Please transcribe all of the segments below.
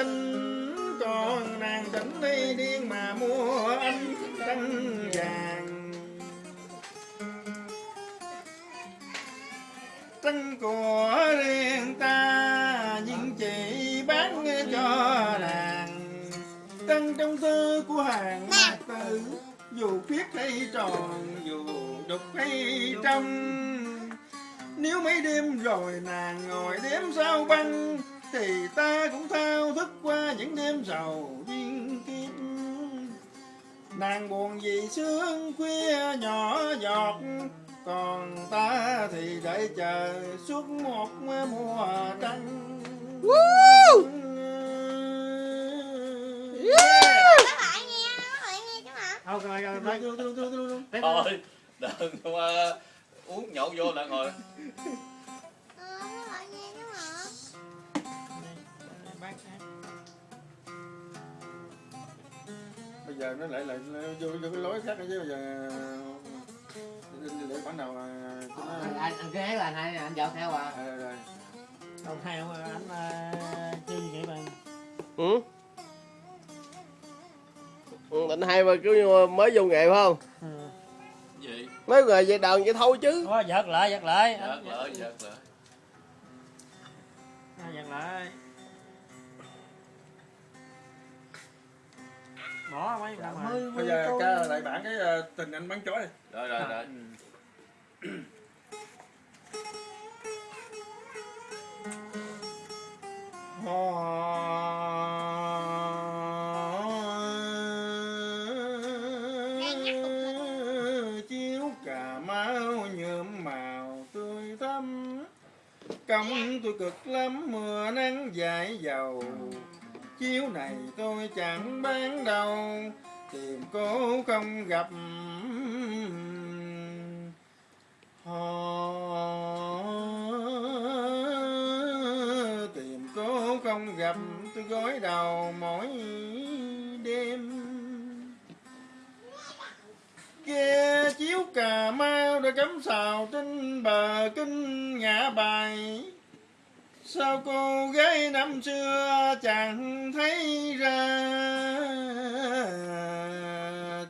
trinh còn nàng tỉnh đi điên mà mua anh trăng vàng. Trăng của riêng ta, nhưng chỉ bán cho nàng. Trăng trong tư của hàng mạc tử, dù khuyết hay tròn, dù đục hay trong. Nếu mấy đêm rồi nàng ngồi đếm sao băng thì ta cũng thao thức qua những đêm sầu duyên kiếp nàng buồn vì sương khuya nhỏ giọt còn ta thì đợi chờ suốt một mùa trăng Woo! Các bạn nghe, các bạn nghe chứ hả? Thôi rồi rồi rồi luôn luôn luôn luôn thôi đừng mà uống nhậu vô lại ngồi Ờ, giờ nó lại lại vô vô cái lối khác chứ bây giờ để bản nào mà cho nó anh anh anh kế là anh hai anh dọn theo à Ờ, rồi Đầu theo anh uh, chơi gì vậy bạn? ừ. ừ định hay mà cứ như mới vô nghề phải không Ừ. gì mấy nghề vậy đờn vậy thôi chứ Đó, giật lại, giật lại. giật Anh- lại giật lại giật lại. Bỏ mấy Dạ, rồi. bây giờ ca lại bản cái ờ, tình anh bắn chó đi rồi rồi. Rồi chiếu cà mau nhuộm màu tươi thắm. Công tôi cực lắm mưa nắng dài dầu chiếu này tôi chẳng bán đâu, tìm cô không gặp. Họ tìm cô không gặp, tôi gối đầu mỗi đêm. Kia chiếu cà mau đã cắm sào trên bờ kinh ngã bài sao cô gái năm xưa chẳng thấy ra?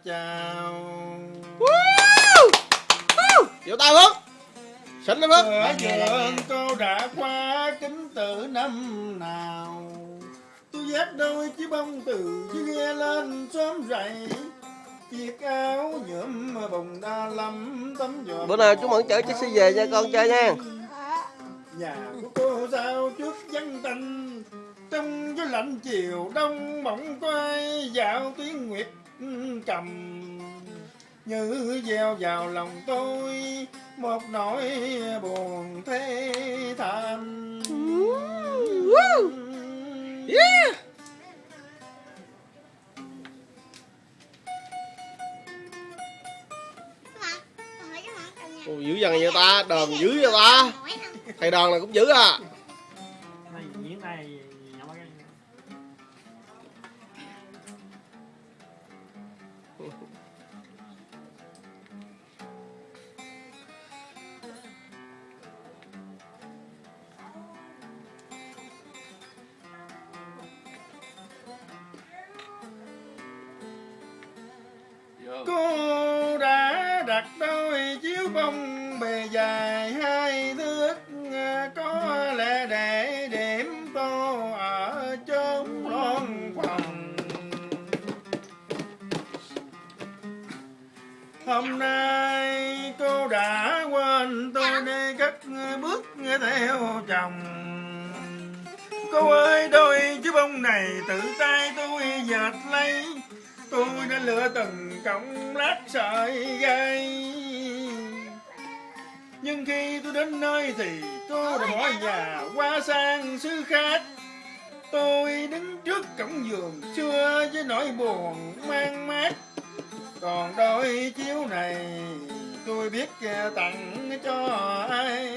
Chào. Chịu tay bước xịn lắm bước ở vườn cô đã qua kính từ năm nào? Tôi dắt đôi chiếc bông từ dưới ghe lên xóm rầy chiếc áo nhuộm bồng đa lắm tấm giọt bữa nào chú mẫn chở chiếc xe về nha con chơi nha. Nhà của vắng tanh trong gió lạnh chiều đông bỗng quay dạo tiếng nguyệt cầm như gieo vào lòng tôi một nỗi buồn thế thảm. Yeah. Ồ, dữ dằn vậy ta? Đờn dữ vậy ta? Thầy đờn này cũng dữ à cô đã đặt đôi chiếu bông bề dài hai thước. Có lẽ để điểm tô ở chốn loan phòng. Hôm nay cô đã quên tôi đi cất bước theo chồng. Cô ơi đôi chiếc bông này tự tay tôi dệt lấy tôi đã lựa từng cọng lát sợi gai nhưng khi tôi đến nơi thì cô đã bỏ nhà qua sang xứ khác. Tôi đứng trước cổng giường xưa với nỗi buồn mang mát. Còn đôi chiếu này tôi biết tặng cho ai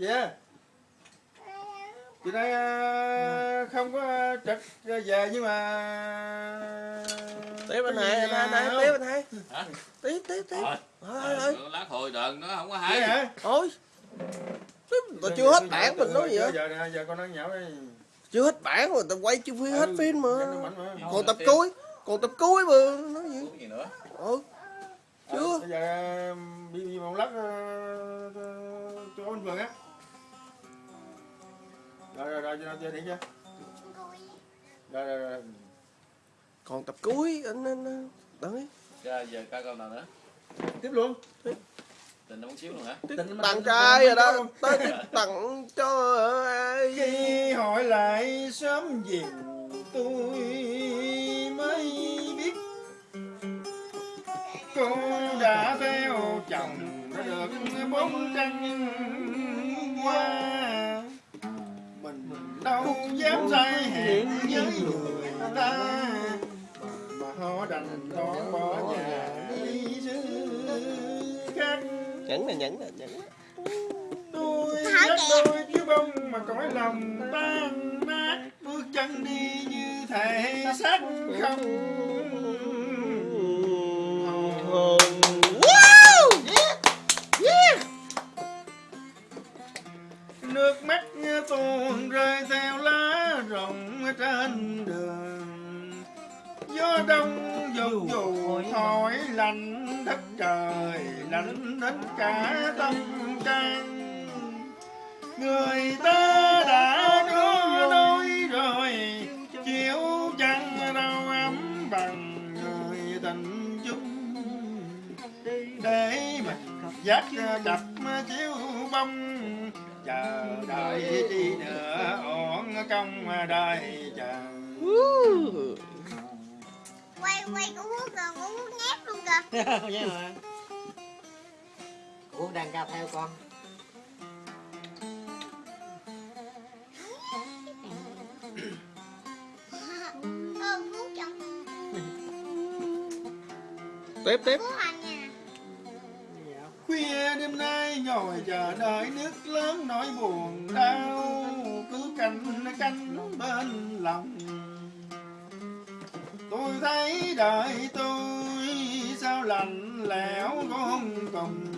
yeah. Chị đây ờ, không có trực về nhưng mà tiếp anh hai anh hai tiếp anh hai. Hả? tiếp tiếp tiếp. Thôi. thôi lát hồi đờn nó không có Hay. Thôi. Tao chưa hết bản mình nói gì vậy giờ nè, giờ con nói nhậu đi. chưa hết bản mà tao quay chưa phim hết Ừ, phim mà. còn tập cuối còn tập cuối mà nói gì? Nữa? Ừ chưa. Ờ, Bây giờ bị bị một lát cho anh Phượng á. Rồi rồi rồi cho điện chưa? Rồi rồi rồi. còn tập cuối anh anh anh đợi Giờ, giờ ca câu nào nữa Tiếp luôn. tình nó muốn xíu luôn hả tiếp Tình tặng trai rồi đó tới tiếp tặng cho ai Khi hỏi lại sớm gì tôi mới biết cô đã theo chồng đã được bốn trăng ta mà họ đành đón bỏ nhà đi xứ khác. Nhẫn nè nhẫn nè nhẫn tôi kìa. đôi chiếu bông mà cõi lòng tan nát. Bước chân đi như thể xác không đến cả tâm can người ta đã có đôi rồi chiếu chẳng đâu ấm bằng người tình chung để mình dắt đập chiếu bông chờ đợi chi nữa ổn công đời chờ quay quay hút rồi của hút nhép luôn kìa mà. Ủa đang ca theo con. Tiếp tiếp. Hút hành nha. Khuya đêm nay ngồi chờ đợi nước lớn nỗi buồn đau. Cứ canh canh bên lòng. Tôi thấy đời tôi sao lạnh lẽo con cùng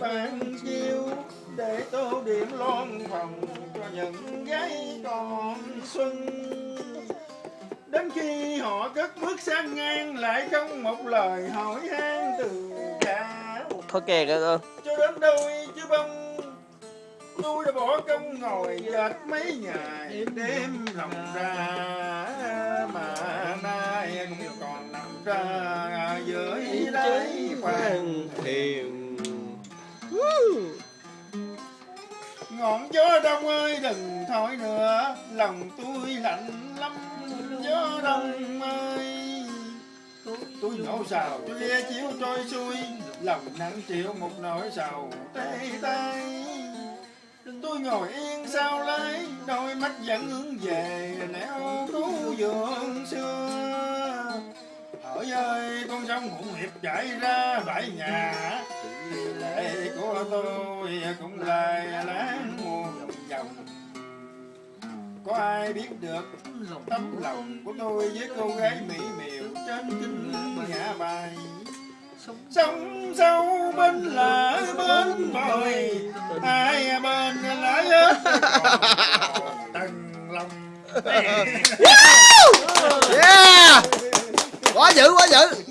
ban chiêu để tô điểm lon phòng cho những gái còn xuân. Đến khi họ cất bước sang ngang lại không một lời hỏi han từ cha. Thôi kìa con cho đến đôi chứ bông tôi đã bỏ công ngồi dệt mấy ngày đêm lòng ra. mà nay cũng còn nằm ra dưới đáy khoan thiền ngọn gió đông ơi, đừng thổi nữa. Lòng tôi lạnh lắm, gió đông ơi. Tôi nhổ sào tôi lia chiếu trôi xuôi. Lòng nặng chịu một nỗi sầu tê tay tôi ngồi yên sao lấy, đôi mắt vẫn hướng về nẻo cứu vườn xưa. Hỡi ơi, con sông hụng hiệp chảy ra bãi nhà lệ của tôi cũng lại láng muôn dòng có ai biết được tấm lòng của tôi với cô gái mỹ miều trên kinh ngã bài? Sông sâu bên là bên bồi hai bên lỡ hết tầng lòng yeah! Quá dữ quá dữ.